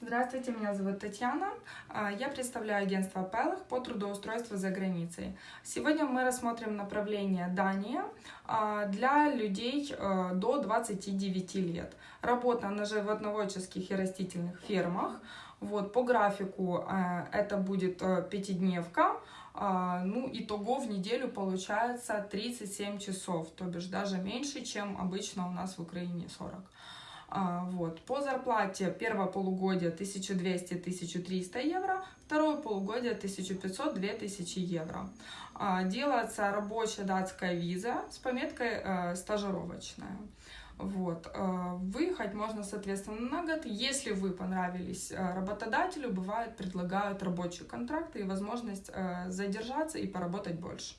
Здравствуйте, меня зовут Татьяна. А, Я представляю агентство Пелых по трудоустройству за границей. Сегодня мы рассмотрим направление Дания а, для людей э, до 29 лет. Работа на животноводческих и растительных фермах. Вот, по графику это будет пятидневка, а, ну, итого в неделю получается 37 часов, то бишь даже меньше, чем обычно у нас в Украине 40. А, Вот. По зарплате первое полугодие 1200-1300 евро, второе полугодие 1500-2000 евро. А, Делается рабочая датская виза с пометкой э, стажировочная. Вот. э, Выехать можно, соответственно, на год. Если вы понравились э, работодателю, бывает, предлагают рабочие контракты и возможность задержаться и поработать больше.